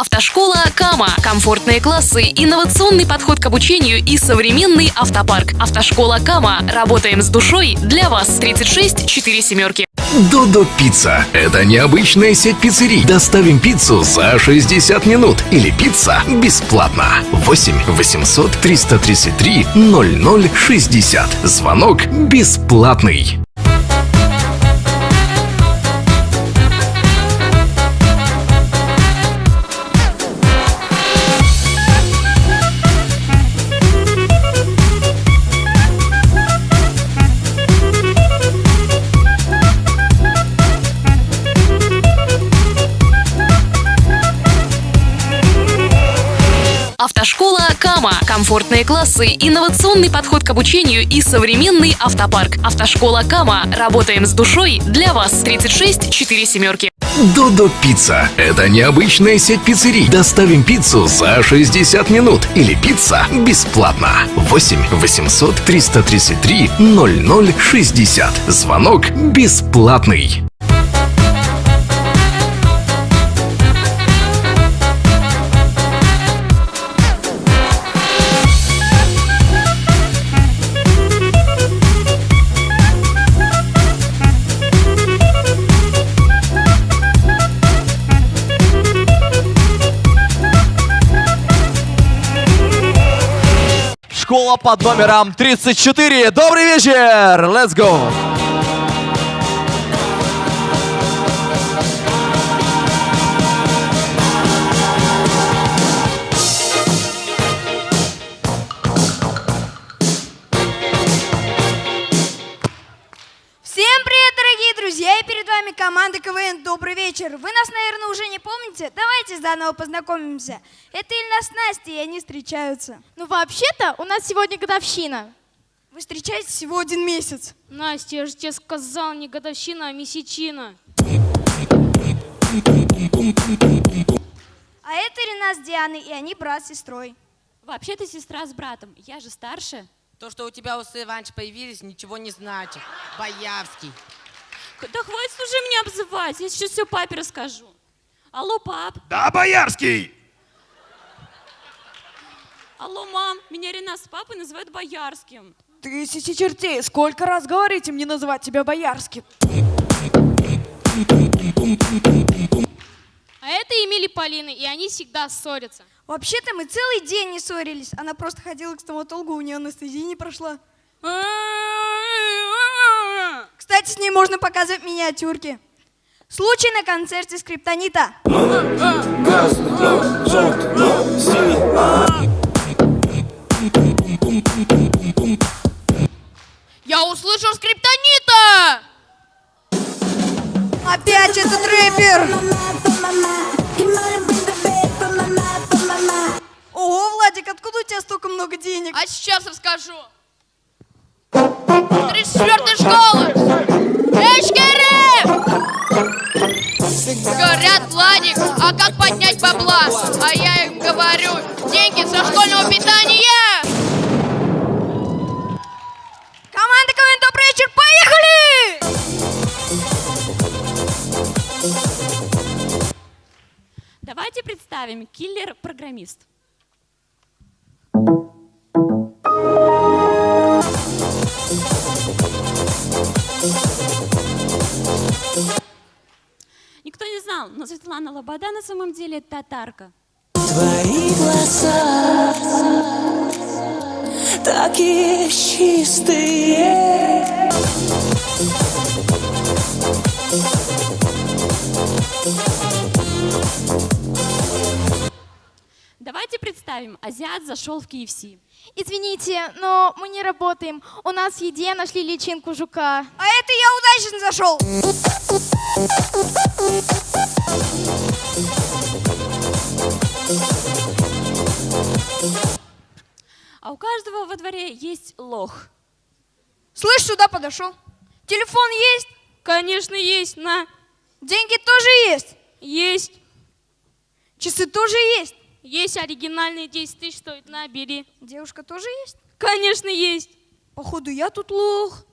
Автошкола Кама. Комфортные классы, инновационный подход к обучению и современный автопарк. Автошкола Кама. Работаем с душой для вас. 36 4 семерки. Додо Пицца. Это необычная сеть пиццерий. Доставим пиццу за 60 минут. Или пицца бесплатно. 8 800 333 0060. Звонок бесплатный. Автошкола Кама. Комфортные классы, инновационный подход к обучению и современный автопарк. Автошкола Кама. Работаем с душой для вас. 36 4 семерки. Додо Пицца. Это необычная сеть пиццерий. Доставим пиццу за 60 минут. Или пицца бесплатно. 8 800 333 0060. Звонок бесплатный. Школа под номером 34. Добрый вечер! Let's go! Вами команда КВН «Добрый вечер». Вы нас, наверное, уже не помните? Давайте заново познакомимся. Это Ильна с Настей, и они встречаются. Ну, вообще-то, у нас сегодня годовщина. Вы встречаетесь всего один месяц. Настя, я же тебе сказал, не годовщина, а месячина. А это Рена с Дианой, и они брат с сестрой. Вообще-то сестра с братом, я же старше. То, что у тебя усы раньше появились, ничего не значит. Боярский. Да хватит уже меня обзывать, я сейчас все папе расскажу. Алло, пап. Да, Боярский! Алло, мам. Меня Рена с папой называют Боярским. Тысячи чертей, сколько раз говорите мне называть тебя боярским? А это Эмили Полина, и они всегда ссорятся. Вообще-то мы целый день не ссорились. Она просто ходила к стоматологу, у нее анестезия не прошла. Кстати, с ней можно показывать миниатюрки. Случай на концерте скриптонита. Я услышал скриптонита! Опять этот рэпер! Ого, Владик, откуда у тебя столько много денег? А сейчас расскажу. 34 Представим киллер-программист. Никто не знал, но Светлана Лобода на самом деле татарка. Твои глаза такие чистые. Давайте представим, азиат зашел в KFC. Извините, но мы не работаем. У нас в еде нашли личинку жука. А это я удачно зашел. А у каждого во дворе есть лох. Слышь, сюда подошел. Телефон есть? Конечно, есть, на. Деньги тоже есть? Есть. Часы тоже есть? Есть оригинальные 10 тысяч стоит, на, бери. Девушка тоже есть? Конечно, есть. Походу, я тут лох.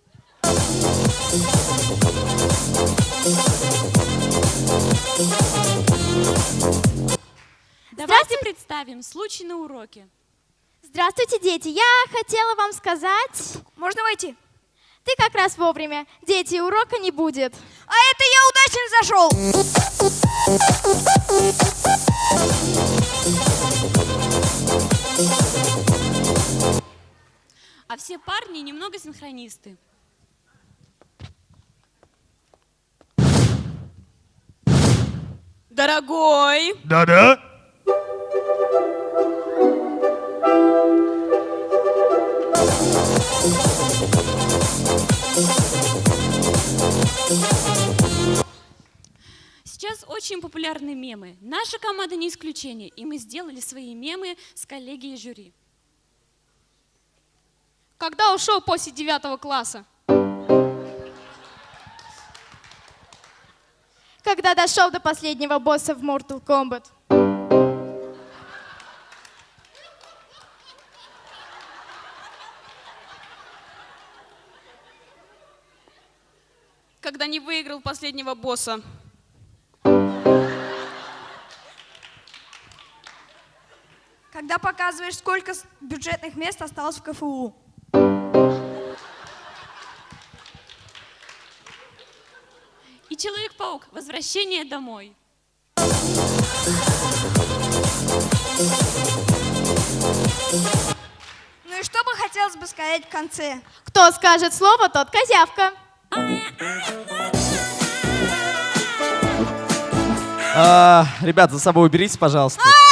представим случай на уроке. Здравствуйте, дети. Я хотела вам сказать... Можно войти? Ты как раз вовремя. Дети, урока не будет. А это я удачно зашел. А все парни немного синхронисты. Дорогой, Да-да. сейчас очень популярны мемы. Наша команда не исключение, и мы сделали свои мемы с коллегией жюри. Когда ушел после девятого класса? Когда дошел до последнего босса в Mortal Kombat. Когда не выиграл последнего босса. Когда показываешь, сколько бюджетных мест осталось в КФУ. И Человек-паук. Возвращение домой. Ну и что бы хотелось бы сказать в конце? Кто скажет слово, тот козявка. А, ребят, за собой уберите, пожалуйста. А,